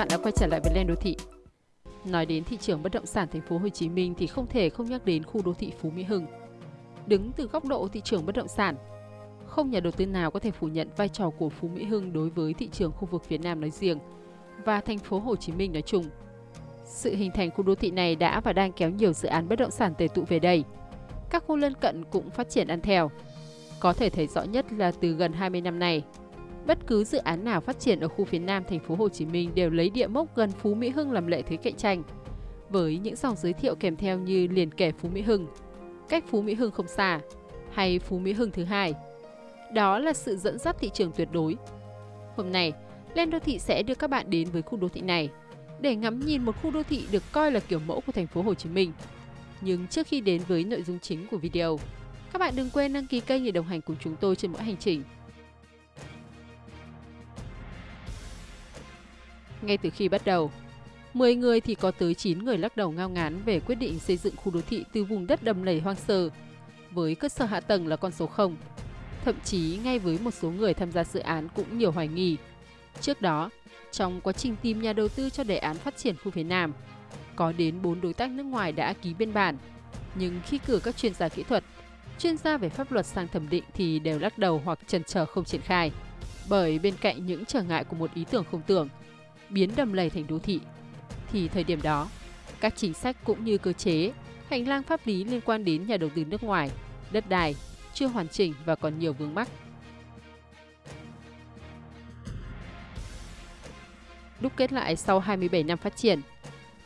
bạn đã quay trở lại với Lên đô thị. Nói đến thị trường bất động sản thành phố Hồ Chí Minh thì không thể không nhắc đến khu đô thị Phú Mỹ Hưng. Đứng từ góc độ thị trường bất động sản, không nhà đầu tư nào có thể phủ nhận vai trò của Phú Mỹ Hưng đối với thị trường khu vực phía Nam nói riêng và thành phố Hồ Chí Minh nói chung. Sự hình thành khu đô thị này đã và đang kéo nhiều dự án bất động sản tề tụ về đây. Các khu lân cận cũng phát triển ăn theo. Có thể thấy rõ nhất là từ gần 20 năm nay, bất cứ dự án nào phát triển ở khu phía Nam thành phố Hồ Chí Minh đều lấy địa mốc gần Phú Mỹ Hưng làm lợi thế cạnh tranh. Với những dòng giới thiệu kèm theo như liền kề Phú Mỹ Hưng, cách Phú Mỹ Hưng không xa, hay Phú Mỹ Hưng thứ hai. Đó là sự dẫn dắt thị trường tuyệt đối. Hôm nay, Lên Đô Thị sẽ đưa các bạn đến với khu đô thị này để ngắm nhìn một khu đô thị được coi là kiểu mẫu của thành phố Hồ Chí Minh. Nhưng trước khi đến với nội dung chính của video, các bạn đừng quên đăng ký kênh để đồng hành cùng chúng tôi trên mỗi hành trình. Ngay từ khi bắt đầu, 10 người thì có tới 9 người lắc đầu ngao ngán về quyết định xây dựng khu đô thị từ vùng đất đầm lầy hoang sơ, với cơ sở hạ tầng là con số 0. Thậm chí ngay với một số người tham gia dự án cũng nhiều hoài nghi. Trước đó, trong quá trình tìm nhà đầu tư cho đề án phát triển khu phía Nam, có đến 4 đối tác nước ngoài đã ký biên bản. Nhưng khi cử các chuyên gia kỹ thuật, chuyên gia về pháp luật sang thẩm định thì đều lắc đầu hoặc chần chờ không triển khai. Bởi bên cạnh những trở ngại của một ý tưởng không tưởng, biến đầm lầy thành đô thị, thì thời điểm đó, các chính sách cũng như cơ chế, hành lang pháp lý liên quan đến nhà đầu tư nước ngoài, đất đai chưa hoàn chỉnh và còn nhiều vướng mắc. Đúc kết lại sau 27 năm phát triển,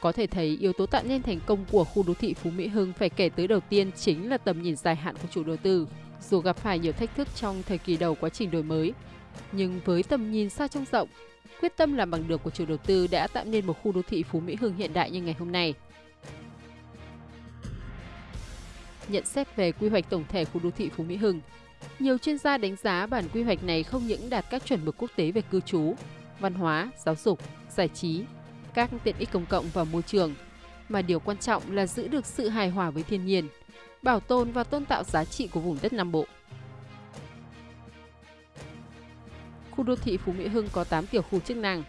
có thể thấy yếu tố tạo nên thành công của khu đô thị Phú Mỹ Hưng phải kể tới đầu tiên chính là tầm nhìn dài hạn của chủ đầu tư. Dù gặp phải nhiều thách thức trong thời kỳ đầu quá trình đổi mới, nhưng với tầm nhìn xa trông rộng, quyết tâm làm bằng được của chủ đầu tư đã tạo nên một khu đô thị Phú Mỹ Hưng hiện đại như ngày hôm nay. Nhận xét về quy hoạch tổng thể khu đô thị Phú Mỹ Hưng, nhiều chuyên gia đánh giá bản quy hoạch này không những đạt các chuẩn mực quốc tế về cư trú, văn hóa, giáo dục, giải trí, các tiện ích công cộng và môi trường, mà điều quan trọng là giữ được sự hài hòa với thiên nhiên, bảo tồn và tôn tạo giá trị của vùng đất Nam Bộ. Khu đô thị Phú Mỹ Hưng có 8 tiểu khu chức năng,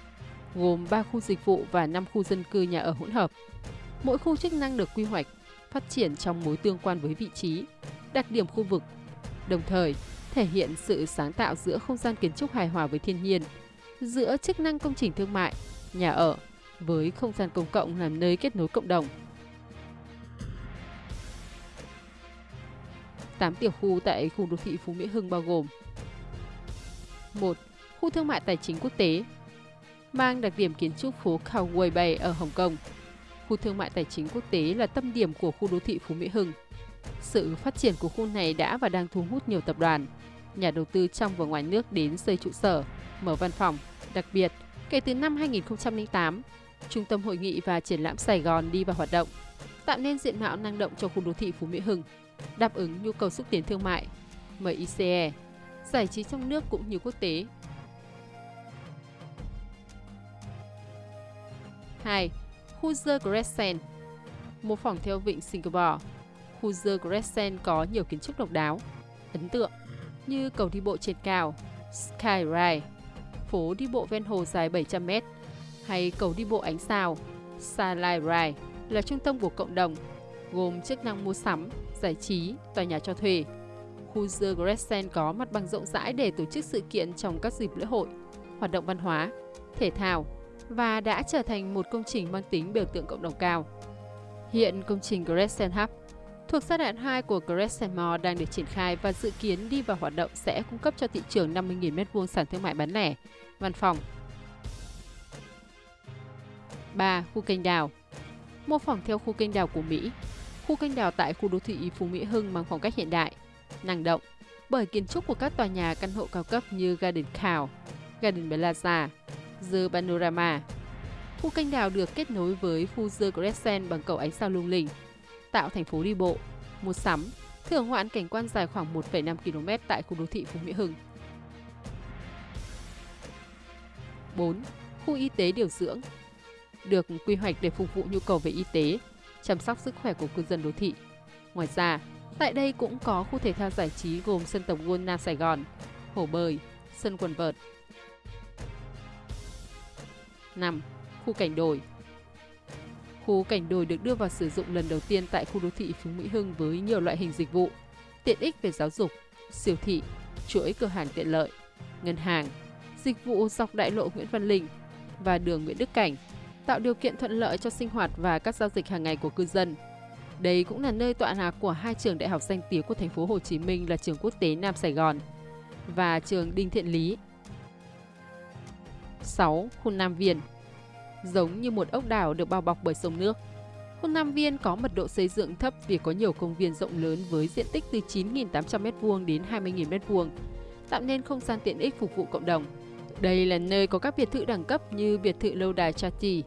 gồm 3 khu dịch vụ và 5 khu dân cư nhà ở hỗn hợp. Mỗi khu chức năng được quy hoạch, phát triển trong mối tương quan với vị trí, đặc điểm khu vực, đồng thời thể hiện sự sáng tạo giữa không gian kiến trúc hài hòa với thiên nhiên, giữa chức năng công trình thương mại, nhà ở với không gian công cộng làm nơi kết nối cộng đồng. 8 tiểu khu tại khu đô thị Phú Mỹ Hưng bao gồm 1. Khu thương mại tài chính quốc tế mang đặc điểm kiến trúc phố Cowboy Bay ở Hồng Kông. Khu thương mại tài chính quốc tế là tâm điểm của khu đô thị Phú Mỹ Hưng. Sự phát triển của khu này đã và đang thu hút nhiều tập đoàn, nhà đầu tư trong và ngoài nước đến xây trụ sở, mở văn phòng. Đặc biệt, kể từ năm 2008, Trung tâm Hội nghị và Triển lãm Sài Gòn đi vào hoạt động, tạo nên diện mạo năng động cho khu đô thị Phú Mỹ Hưng, đáp ứng nhu cầu xúc tiến thương mại, MICE, giải trí trong nước cũng như quốc tế. 2. Khu Crescent Mô phỏng theo vịnh Singapore, khu Crescent có nhiều kiến trúc độc đáo, ấn tượng như cầu đi bộ trên cao, Sky Ride, phố đi bộ ven hồ dài 700m, hay cầu đi bộ ánh sao, Starlight Ride là trung tâm của cộng đồng, gồm chức năng mua sắm, giải trí, tòa nhà cho thuê. Khu The Crescent có mặt bằng rộng rãi để tổ chức sự kiện trong các dịp lễ hội, hoạt động văn hóa, thể thao và đã trở thành một công trình mang tính biểu tượng cộng đồng cao. Hiện công trình Crescent Hub thuộc giai đoạn 2 của Crescent Mall đang được triển khai và dự kiến đi vào hoạt động sẽ cung cấp cho thị trường 50.000 m2 sản thương mại bán lẻ, văn phòng, 3. Khu kênh đào Mô phỏng theo khu kênh đào của Mỹ, khu kênh đào tại khu đô thị Phú Mỹ Hưng mang phong cách hiện đại, năng động bởi kiến trúc của các tòa nhà căn hộ cao cấp như Garden Cow, Garden Plaza, The Panorama. Khu kênh đào được kết nối với khu The Crescent bằng cầu ánh sao lung linh, tạo thành phố đi bộ, mua sắm, thưởng ngoạn cảnh quan dài khoảng 1,5 km tại khu đô thị Phú Mỹ Hưng. 4. Khu y tế điều dưỡng được quy hoạch để phục vụ nhu cầu về y tế, chăm sóc sức khỏe của cư dân đô thị. Ngoài ra, tại đây cũng có khu thể thao giải trí gồm sân tổng quân Nam Sài Gòn, hồ bơi, sân quần vợt. 5. khu cảnh đồi. Khu cảnh đồi được đưa vào sử dụng lần đầu tiên tại khu đô thị Phú Mỹ Hưng với nhiều loại hình dịch vụ, tiện ích về giáo dục, siêu thị, chuỗi cửa hàng tiện lợi, ngân hàng, dịch vụ dọc đại lộ Nguyễn Văn Linh và đường Nguyễn Đức Cảnh, tạo điều kiện thuận lợi cho sinh hoạt và các giao dịch hàng ngày của cư dân. Đây cũng là nơi tọa lạc của hai trường đại học danh tiếng của thành phố Hồ Chí Minh là trường quốc tế Nam Sài Gòn và trường Đinh Thiện Lý. 6. Khu Nam Viên Giống như một ốc đảo được bao bọc bởi sông nước, khu Nam Viên có mật độ xây dựng thấp vì có nhiều công viên rộng lớn với diện tích từ 9.800 m2 đến 20.000 m2, tạo nên không gian tiện ích phục vụ cộng đồng. Đây là nơi có các biệt thự đẳng cấp như biệt thự lâu đài Chati,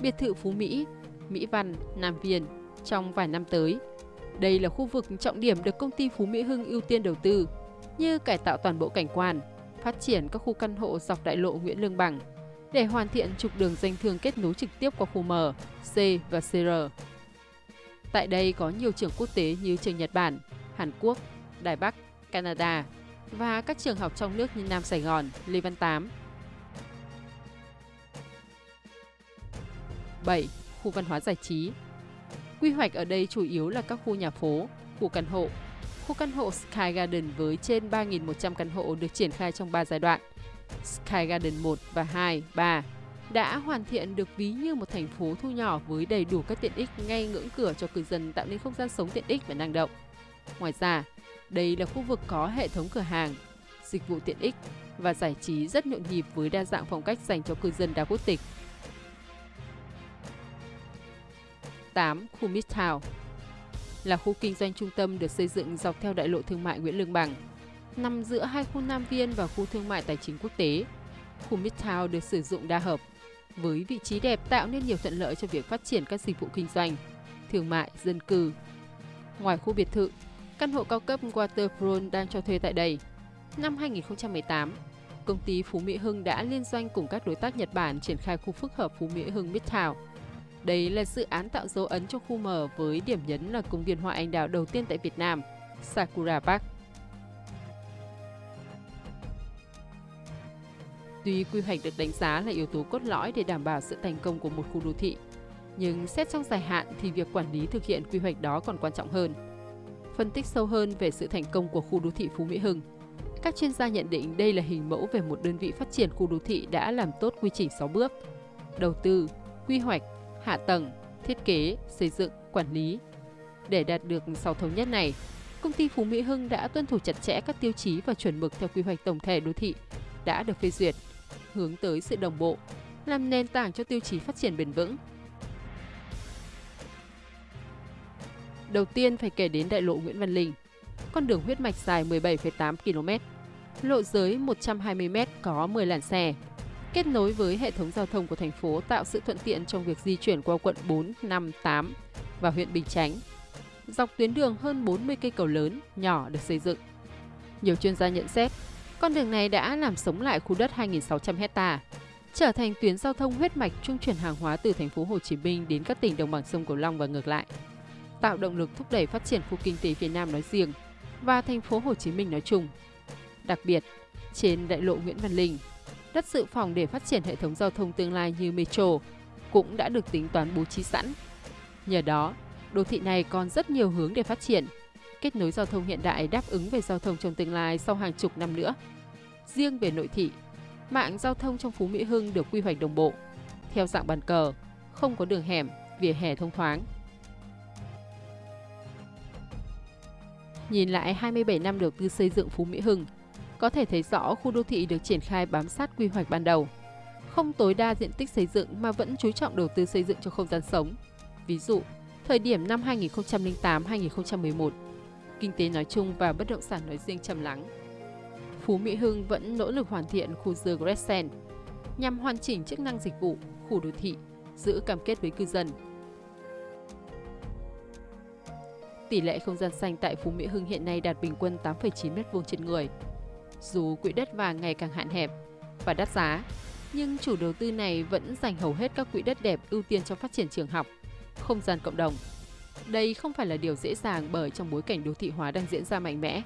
biệt thự Phú Mỹ, Mỹ Văn, Nam Viên trong vài năm tới. Đây là khu vực trọng điểm được công ty Phú Mỹ Hưng ưu tiên đầu tư, như cải tạo toàn bộ cảnh quan, phát triển các khu căn hộ dọc đại lộ Nguyễn Lương Bằng để hoàn thiện trục đường danh thương kết nối trực tiếp qua khu M, C và CR. Tại đây có nhiều trường quốc tế như trường Nhật Bản, Hàn Quốc, Đài Bắc, Canada và các trường học trong nước như Nam Sài Gòn, Lê Văn Tám. 7. Khu văn hóa giải trí Quy hoạch ở đây chủ yếu là các khu nhà phố, khu căn hộ. Khu căn hộ Sky Garden với trên 3.100 căn hộ được triển khai trong 3 giai đoạn. Sky Garden 1 và 2, 3 đã hoàn thiện được ví như một thành phố thu nhỏ với đầy đủ các tiện ích ngay ngưỡng cửa cho cư dân tạo nên không gian sống tiện ích và năng động. Ngoài ra, đây là khu vực có hệ thống cửa hàng, dịch vụ tiện ích và giải trí rất nhộn nhịp với đa dạng phong cách dành cho cư dân đa quốc tịch. 8. Khu Midtown là khu kinh doanh trung tâm được xây dựng dọc theo đại lộ thương mại Nguyễn Lương Bằng, nằm giữa hai khu Nam Viên và khu thương mại tài chính quốc tế. Khu Midtown được sử dụng đa hợp, với vị trí đẹp tạo nên nhiều thuận lợi cho việc phát triển các dịch vụ kinh doanh, thương mại, dân cư. Ngoài khu biệt thự, căn hộ cao cấp Waterfront đang cho thuê tại đây. Năm 2018, công ty Phú Mỹ Hưng đã liên doanh cùng các đối tác Nhật Bản triển khai khu phức hợp Phú Mỹ Hưng Midtown. Đây là dự án tạo dấu ấn cho khu mở với điểm nhấn là công viên hoa anh đào đầu tiên tại Việt Nam, Sakura Park. Tuy quy hoạch được đánh giá là yếu tố cốt lõi để đảm bảo sự thành công của một khu đô thị, nhưng xét trong dài hạn thì việc quản lý thực hiện quy hoạch đó còn quan trọng hơn. Phân tích sâu hơn về sự thành công của khu đô thị Phú Mỹ Hưng, các chuyên gia nhận định đây là hình mẫu về một đơn vị phát triển khu đô thị đã làm tốt quy trình 6 bước: đầu tư, quy hoạch, hạ tầng, thiết kế, xây dựng, quản lý. Để đạt được 6 thống nhất này, công ty Phú Mỹ Hưng đã tuân thủ chặt chẽ các tiêu chí và chuẩn mực theo quy hoạch tổng thể đô thị đã được phê duyệt hướng tới sự đồng bộ, làm nền tảng cho tiêu chí phát triển bền vững. Đầu tiên phải kể đến đại lộ Nguyễn Văn Linh, con đường huyết mạch dài 17,8 km, lộ giới 120 m có 10 làn xe, kết nối với hệ thống giao thông của thành phố tạo sự thuận tiện trong việc di chuyển qua quận 4, 5, 8 và huyện Bình Chánh. Dọc tuyến đường hơn 40 cây cầu lớn, nhỏ được xây dựng. Nhiều chuyên gia nhận xét, con đường này đã làm sống lại khu đất 2.600 hecta, trở thành tuyến giao thông huyết mạch trung chuyển hàng hóa từ thành phố Hồ Chí Minh đến các tỉnh đồng bằng sông Cửu Long và ngược lại, tạo động lực thúc đẩy phát triển khu kinh tế phía Nam nói riêng và thành phố Hồ Chí Minh nói chung. Đặc biệt, trên đại lộ Nguyễn Văn Linh, đất dự phòng để phát triển hệ thống giao thông tương lai như metro cũng đã được tính toán bố trí sẵn. Nhờ đó, đô thị này còn rất nhiều hướng để phát triển, kết nối giao thông hiện đại đáp ứng về giao thông trong tương lai sau hàng chục năm nữa. Riêng về nội thị, mạng giao thông trong Phú Mỹ Hưng được quy hoạch đồng bộ, theo dạng bàn cờ, không có đường hẻm, vỉa hè thông thoáng. Nhìn lại 27 năm đầu tư xây dựng Phú Mỹ Hưng, có thể thấy rõ khu đô thị được triển khai bám sát quy hoạch ban đầu, không tối đa diện tích xây dựng mà vẫn chú trọng đầu tư xây dựng cho không gian sống. Ví dụ, thời điểm năm 2008-2011, kinh tế nói chung và bất động sản nói riêng trầm lắng. Phú Mỹ Hưng vẫn nỗ lực hoàn thiện khu The Crescent nhằm hoàn chỉnh chức năng dịch vụ, khu đô thị, giữ cam kết với cư dân. Tỷ lệ không gian xanh tại Phú Mỹ Hưng hiện nay đạt bình quân 8,9 m2 trên người. Dù quỹ đất vàng ngày càng hạn hẹp và đắt giá, nhưng chủ đầu tư này vẫn dành hầu hết các quỹ đất đẹp ưu tiên cho phát triển trường học, không gian cộng đồng. Đây không phải là điều dễ dàng bởi trong bối cảnh đô thị hóa đang diễn ra mạnh mẽ.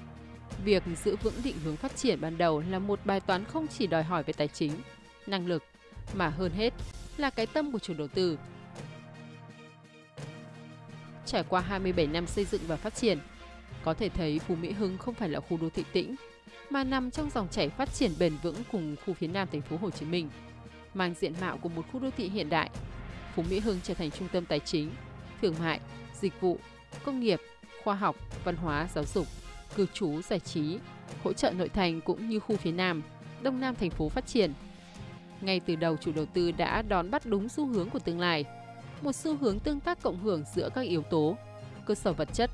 Việc giữ vững định hướng phát triển ban đầu là một bài toán không chỉ đòi hỏi về tài chính, năng lực, mà hơn hết là cái tâm của chủ đầu tư. Trải qua 27 năm xây dựng và phát triển, có thể thấy Phú Mỹ Hưng không phải là khu đô thị tĩnh, mà nằm trong dòng chảy phát triển bền vững cùng khu phía Nam thành phố Hồ Chí Minh, mang diện mạo của một khu đô thị hiện đại. Phú Mỹ Hưng trở thành trung tâm tài chính, thương mại, dịch vụ, công nghiệp, khoa học, văn hóa, giáo dục, cư trú, giải trí, hỗ trợ nội thành cũng như khu phía Nam, Đông Nam thành phố phát triển. Ngay từ đầu chủ đầu tư đã đón bắt đúng xu hướng của tương lai, một xu hướng tương tác cộng hưởng giữa các yếu tố, cơ sở vật chất,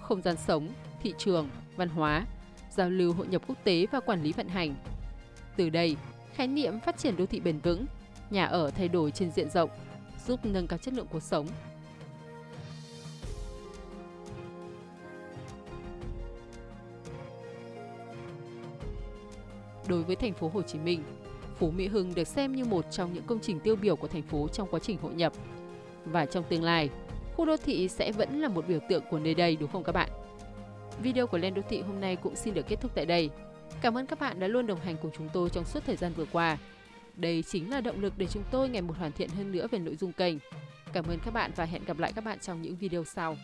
không gian sống, thị trường, văn hóa, giao lưu hội nhập quốc tế và quản lý vận hành. Từ đây, khái niệm phát triển đô thị bền vững, nhà ở thay đổi trên diện rộng, giúp nâng cao chất lượng cuộc sống. Đối với thành phố Hồ Chí Minh, Phú Mỹ Hưng được xem như một trong những công trình tiêu biểu của thành phố trong quá trình hội nhập. Và trong tương lai, khu đô thị sẽ vẫn là một biểu tượng của nơi đây đúng không các bạn? Video của Lên Đô Thị hôm nay cũng xin được kết thúc tại đây. Cảm ơn các bạn đã luôn đồng hành cùng chúng tôi trong suốt thời gian vừa qua. Đây chính là động lực để chúng tôi ngày một hoàn thiện hơn nữa về nội dung kênh. Cảm ơn các bạn và hẹn gặp lại các bạn trong những video sau.